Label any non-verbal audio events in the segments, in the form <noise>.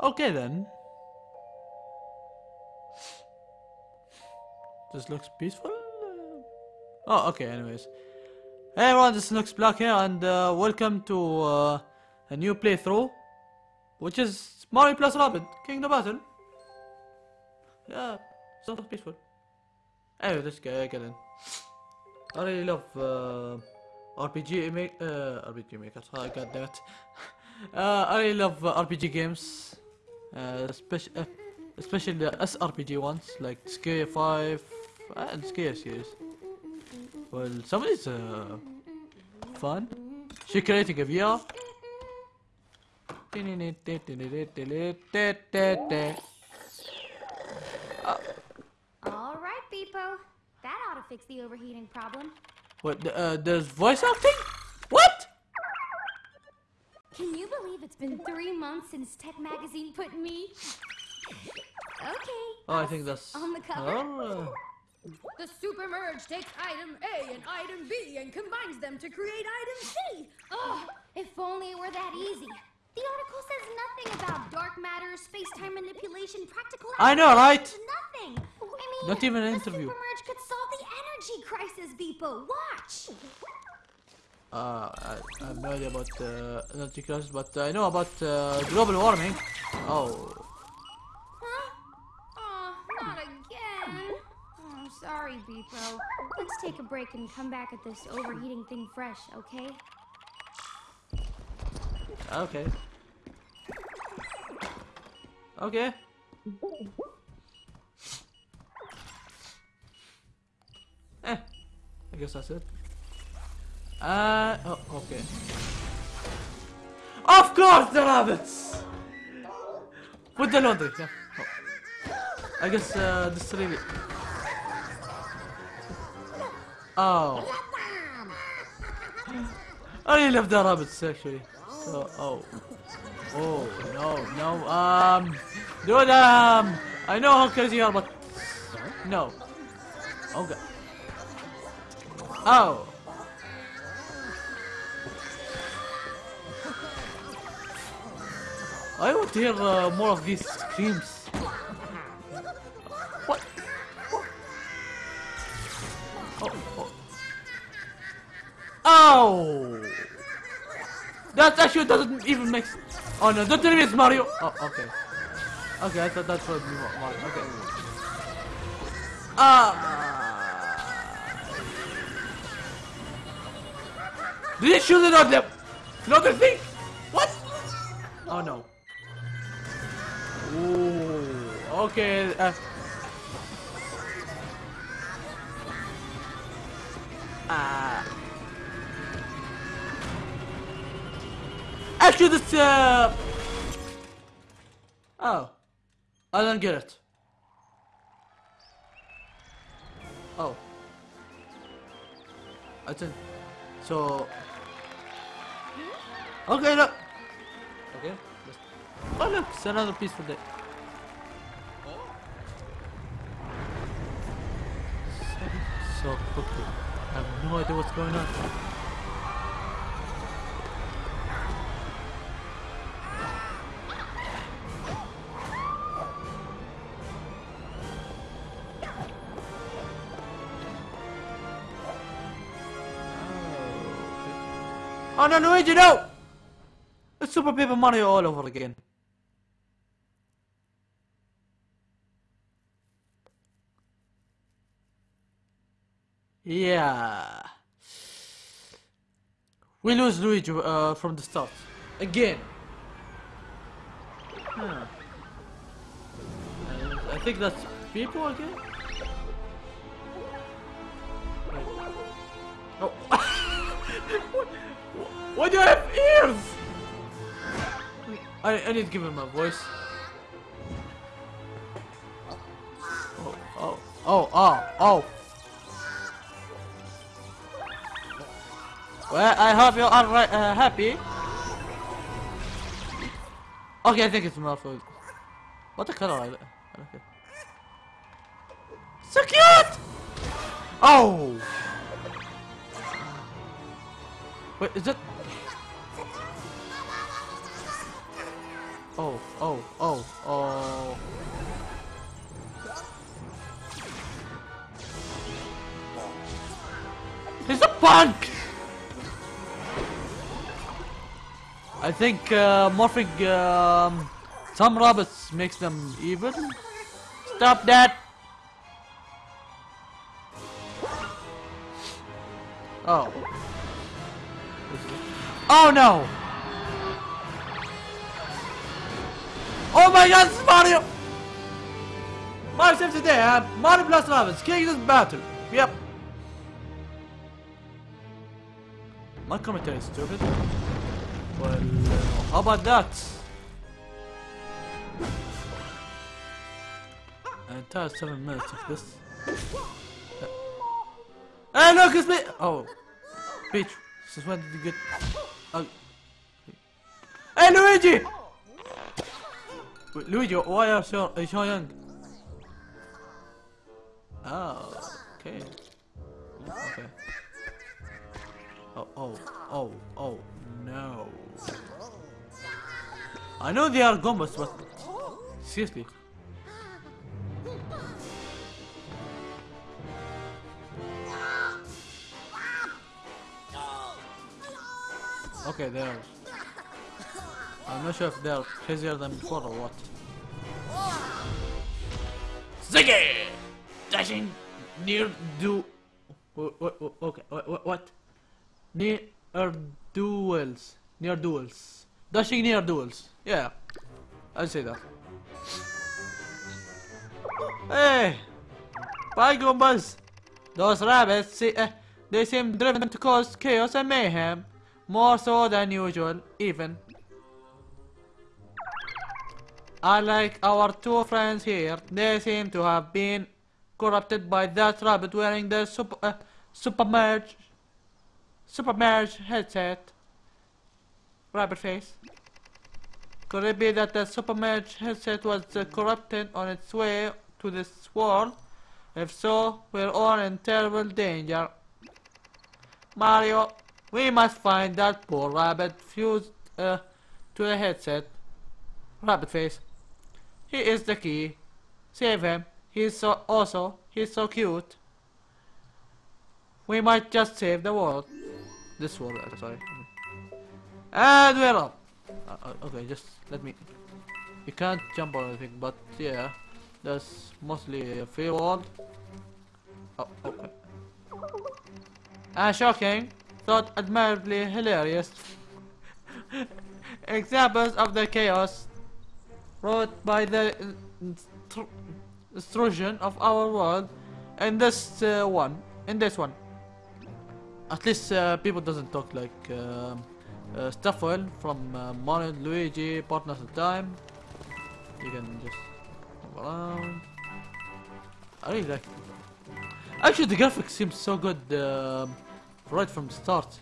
Okay then. This looks peaceful. Oh, okay. Anyways, hey everyone, this looks black here, and uh, welcome to uh, a new playthrough, which is Mario plus Rabbids Kingdom Battle. Yeah, so peaceful. Anyway, let's get, get in. I really love uh, RPG make uh, RPG makers. Oh, God damn it. <laughs> uh, I really love uh, RPG games, uh, especially uh, especially the SRPG ones like Scare Five and Scare series. Well, some of these uh, fun. She creating a VR. All right, Beep-0. That ought to fix the overheating problem. What? Uh, there's voice acting? Can you believe it's been three months since Tech Magazine put me? Okay. Oh, I think that's. On the cover? Oh, The super merge takes item A and item B and combines them to create item C. Oh, if only it were that easy. The article says nothing about dark matter, space-time manipulation, practical. I know, right? Nothing. I mean, Not even an interview. the super merge could solve the energy crisis, Beep-0. Watch. Uh, I, I have no idea about uh, energy crisis, but I know about uh, global warming. Oh, Huh? Oh, not again. Oh, I'm sorry, Beep-0. Let's take a break and come back at this overheating thing fresh, okay? okay. Okay. Eh, I guess that's it. Uh, oh, okay. Of course, the rabbits! With the laundry, yeah. Oh. I guess uh, this really. Oh. I really love the rabbits actually. So, oh. Oh, no, no, um. Dude, um. I know how crazy you are, but. No. Oh, God. Oh. I want to hear uh, more of these screams. What? Oh, oh. Oh! That actually doesn't even make. s- Oh no! Don't tell me it's Mario. Oh, okay. Okay, I thought that's that was Mario. Okay. Ah. Did he shoot it on them? Another thing? What? Oh no. Ooh. Okay. Uh. Ah. Actually, this. Uh... Oh. I don't get it. Oh. I think. So. Okay, look. Oh look, it's another peaceful day. So quickly. I have no idea what's going on. Oh no, Luigi, no! It's Super Paper Mario all over again. Yeah. We lose Luigi uh, from the start. Again. Huh. I think that's people again. Oh. <laughs> Why do I have ears? I, I need to give him a voice. Oh, oh, oh, oh, oh. Well, I hope you are right, uh, happy. Okay, I think it's Malfoy. What the color is it? Okay. So cute! Oh! Wait, is it? Oh, oh, oh, oh. He's a punk! I think uh, morphing um, some rabbits makes them evil. Stop that! Oh. Oh no! Oh my god, this is Mario! Mario saves the day, huh? Mario plus rabbits, king this battle. Yep. My commentary is stupid. Well, uh, how about that? An entire seven minutes of this. Hey, look, it's me! Oh. Peach, since when did you get... Oh. Hey, Luigi! Wait, Luigi, why are you so, are so young? Oh, okay. Okay. Oh, oh, oh, oh, no. I know they are Goombas, but seriously. Okay, they're. I'm not sure if they're crazier than before or what. Ziggy! Dashing near do. Okay, wh- wh- what? Near duels. Near duels. Dashing near duels. Yeah, I'll say that. Hey! Bye, Goombas! Those rabbits, see, uh, they seem driven to cause chaos and mayhem. More so than usual, even. Unlike our two friends here, they seem to have been corrupted by that rabbit wearing the super, uh, supermerge, supermerge headset. Rabbit face. Could it be that the supermerge headset was uh, corrupted on its way to this world? If so, we're all in terrible danger. Mario, we must find that poor rabbit fused uh, to the headset. Rabbit face. He is the key. Save him. He's so also he's so cute. We might just save the world. This world, sorry. And we're up. Uh, okay, just let me. You can't jump or anything, but yeah, that's mostly a free world. Oh, okay. And shocking, thought admirably hilarious. <laughs> Examples of the chaos wrought by the destruction of our world in this uh, one. In this one. At least uh, people doesn't talk like um uh, from uh, Mario Luigi Partners of Time. You can just move around. I really like Actually, the graphics seems so good um right from the start.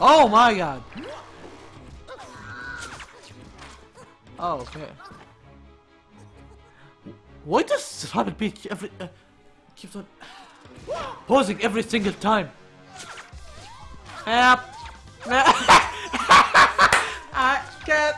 Oh my god! Oh, okay. Why does Rabbid Peach every uh, keeps on pausing every single time? Help! <laughs> I can't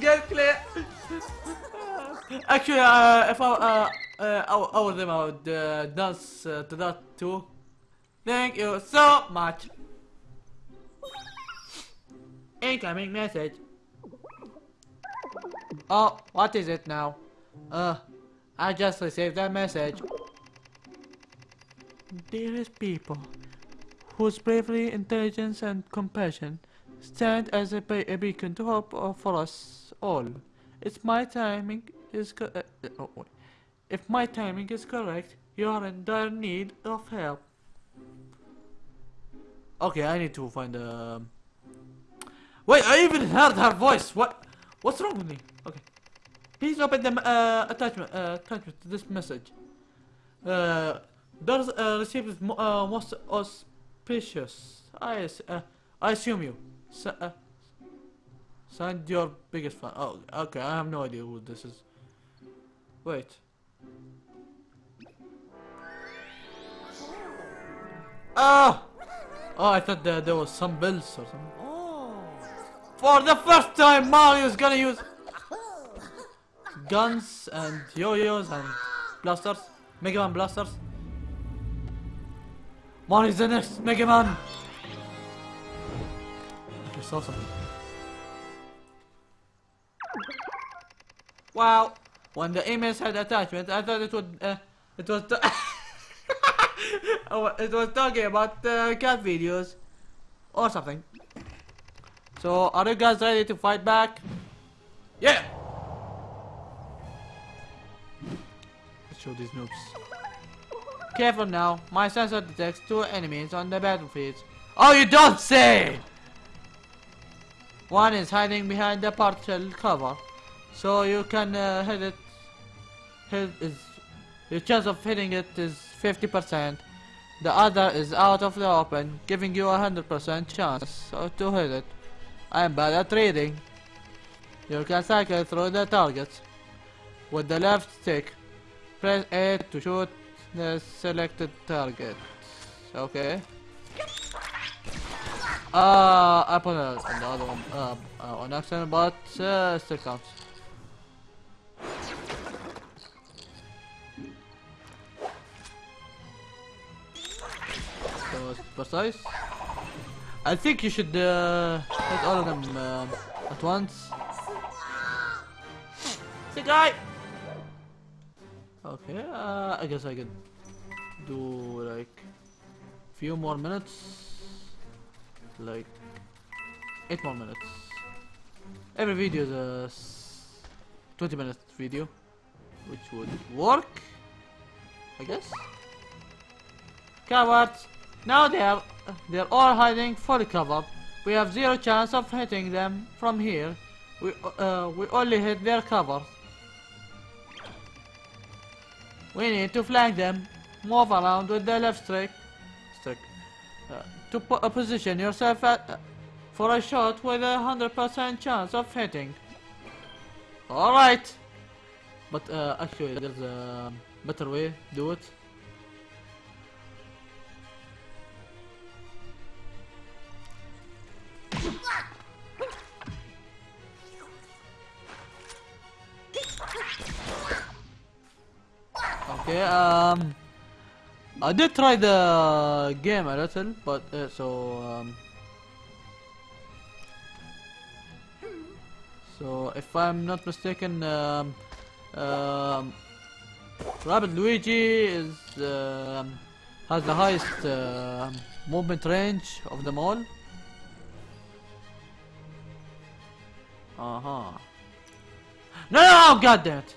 get clear. Actually, uh, if I uh, uh, I, I was uh, dance uh, to that too. Thank you so much. Incoming message. Oh, what is it now? Uh, I just received a message. Dearest people, whose bravery, intelligence, and compassion stand as a, a beacon to hope for us all. It's my timing is uh, uh, oh. If my timing is correct, you are in dire need of help. Okay, I need to find a. Wait, I even heard her voice. What? What's wrong with me? Okay. Please open the uh, attachment uh, attachment to this message. Uh, does uh, received uh, auspicious. I uh, I assume you. S uh, signed your biggest fan. Oh, okay. I have no idea who this is. Wait. Ah! Oh, I thought there, there was some bills or something. For the first time, Mario's gonna use guns and yo-yos and blasters. Mega Man blasters. Mario's the next Mega Man. You saw something. Wow. When the emails had attachment, I thought it would. Uh, it was. <laughs> oh, it was talking about uh, cat videos or something. So, are you guys ready to fight back? Yeah. Let's show these noobs. Careful now. My sensor detects two enemies on the battlefield. Oh, you don't say! One is hiding behind the partial cover, so you can uh, hit it. Hit is your chance of hitting it is 50%. The other is out of the open, giving you a 100% chance to hit it. I am bad at reading. You can cycle through the targets. With the left stick, press A to shoot the selected target. Okay. Uh, I put it on the other one uh, uh, on accident, but uh, still counts. So it's precise. I think you should uh, hit all of them um at once. The guy. Okay, uh, I guess I could do like few more minutes, like eight more minutes. Every video is a s- 20 minute video, which would work, I guess. Cowards! Now they are they're all hiding fully covered. We have zero chance of hitting them from here. We uh, we only hit their cover. We need to flank them. Move around with the left stick. Stick. Uh, to po uh, position yourself at, uh, for a shot with a hundred percent chance of hitting. All right. But uh, actually, there's a better way. To do it. Um, I did try the game a little, but uh, so um, so if I'm not mistaken, um, um, Rabbid Luigi is um, has the highest uh, movement range of them all. Uh huh. No, no, no! God damn it!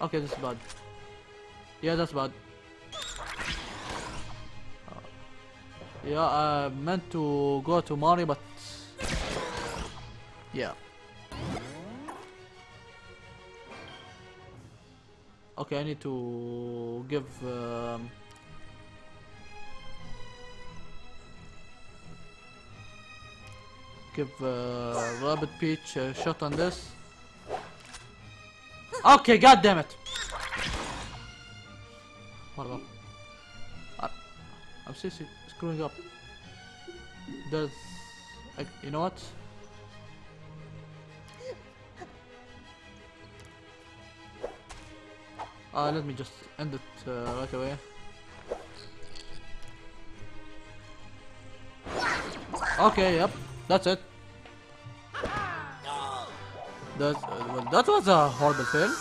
Okay, this is bad. Yeah, that's bad. Uh, yeah, I meant to go to Mario, but yeah. Okay, I need to give. Um, give uh, Rabbid Peach a shot on this. Okay, god damn it. Hold up. I, I'm seriously screwing up. There's, you know what? Uh, let me just end it uh, right away. Okay, yep, that's it. That, uh, well, that was a horrible fail.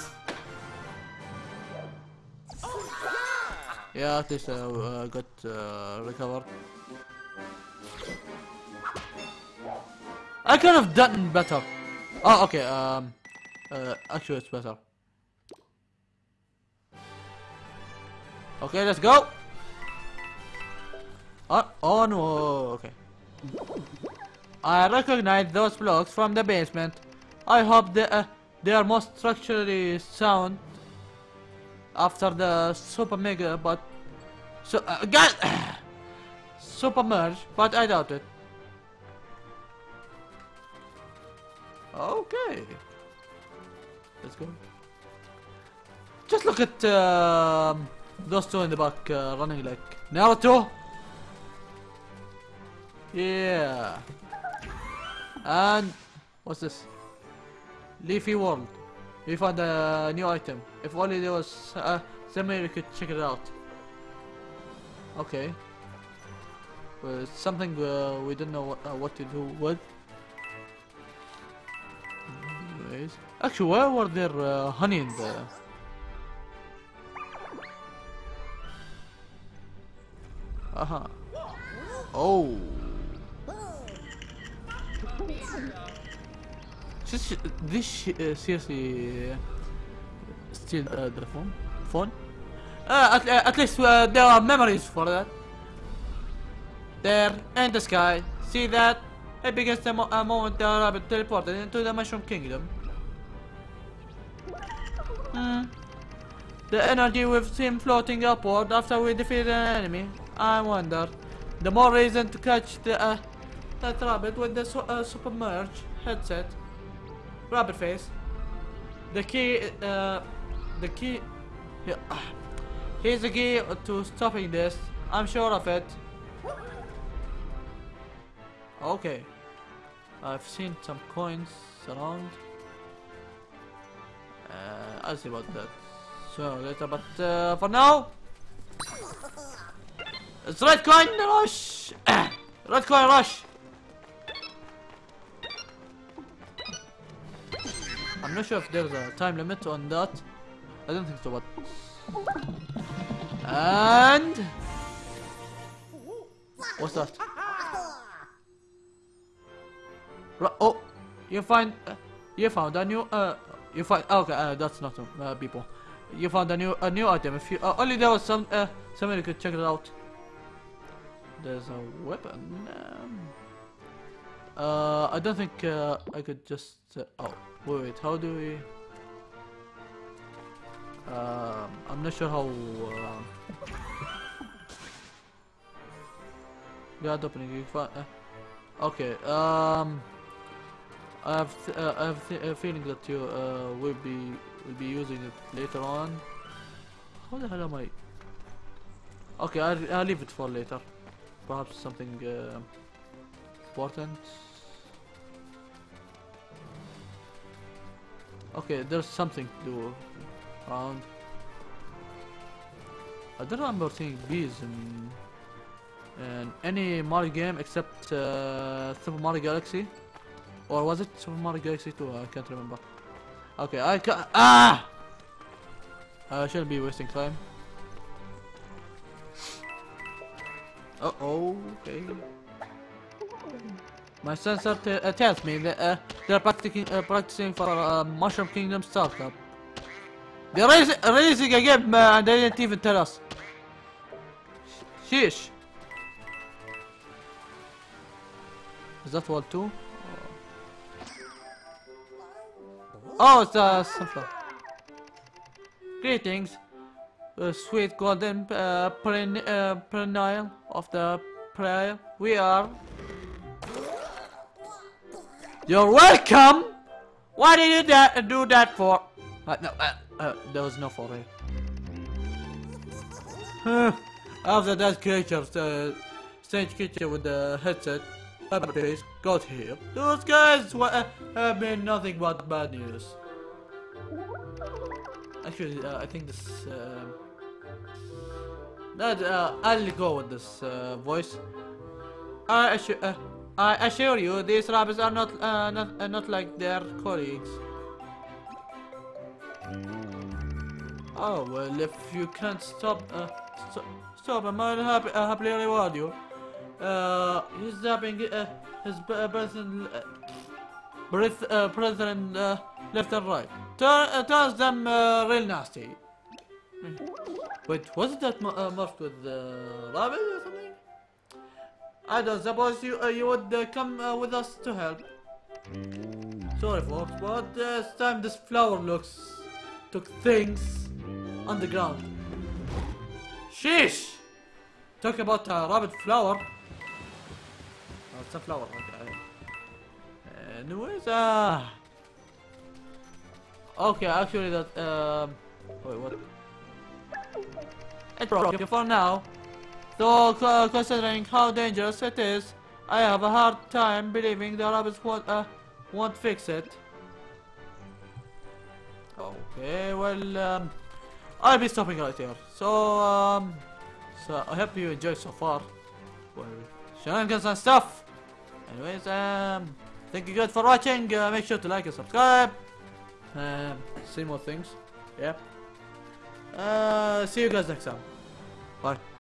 Yeah, at least I uh, got uh, recovered. I could have done better. Oh, okay. Um, uh, actually, it's better. Okay, let's go. Oh, oh no. Okay. I recognize those blocks from the basement. I hope they, uh, they are more structurally sound after the super mega, but so uh, God, <sighs> super merge, but I doubt it. Okay, let's go. Just look at um, those two in the back uh, running like Naruto. Yeah. And what's this? Leafy World. We found a new item. If only there was uh, we could check it out. Okay. Well, something uh, we don't know what, uh, what to do with. Anyways. Actually, why were there uh, honey in there? Uh-huh. Oh. This, this uh, seriously uh, still uh, the phone? Phone? Uh, at, uh, at least uh, there are memories for that. There, in the sky. See that? It begins the mo moment the rabbit teleported into the Mushroom Kingdom. Hmm. The energy we've seen floating upward after we defeated an enemy. I wonder. The more reason to catch the that rabbit with the su uh, submerge headset. Rabbit face. The key, uh, the key. Yeah. Here's the key to stopping this. I'm sure of it. Okay. I've seen some coins around. Uh, I'll see about that. So later, but uh, for now, it's red coin rush. <coughs> red coin rush. I'm not sure if there's a time limit on that. I don't think so, but and what's that? Oh, you find uh, you found a new uh you find okay uh, that's not uh, people. You found a new a new item. If you uh, only there was some uh somebody could check it out. There's a weapon. Um, uh, I don't think uh, I could just. Uh, oh, wait, wait. How do we? Um, I'm not sure how. Uh, <laughs> God opening. You find, uh, okay. Um, I have uh, I have a feeling that you will be will be using it later on. How the hell am I? Okay, I'll, I'll leave it for later. Perhaps something important. Okay, there's something to do around. I don't remember seeing bees in, in any Mario game except uh, Super Mario Galaxy. Or was it Super Mario Galaxy 2? I can't remember. Okay, I can Ah! I shouldn't be wasting time. Uh oh, okay. My sensor uh, tells me that uh, they're practicing, uh, practicing for uh, Mushroom Kingdom startup. They're releasing a game uh, and they didn't even tell us. Sheesh. Is that wall too? Oh, it's a sunflower. Greetings, uh, sweet golden uh, uh, perennial of the prayer. We are. You're welcome. Why did you do that for? Uh, no, uh, uh, there was no for it. <sighs> After that creature, uh, strange creature with the headset, face, got here. Those guys wa- uh, have been nothing but bad news. Actually, uh, I think this. Uh, that, I'll go with this voice. I uh, I assure you, these rabbits are not uh, not uh, not like their colleagues. Oh well, if you can't stop uh, st stop I might happy, uh, happily reward you. Uh, he's zapping uh, his b- uh, uh, breath, uh, uh, left and right. Turn, uh, turns them uh, real nasty. Wait, wasn't that uh, with uh, rabbit don't suppose you uh, you would uh, come uh, with us to help. Sorry, folks, but this time this flower looks took things on the ground. Sheesh! Talk about a rabbit flower. Oh, it's a flower. Okay. Anyways, uh. Okay, actually, that um. Wait, what? It's broken for now. Though considering how dangerous it is, I have a hard time believing the rabbits won't, uh, won't fix it. Okay, well, um, I'll be stopping right here. So, um, so I hope you enjoyed so far. Well, shenanigans and stuff. Anyways, um, thank you guys for watching. Uh, make sure to like and subscribe. Um, see more things. Yeah. Uh, see you guys next time. Bye.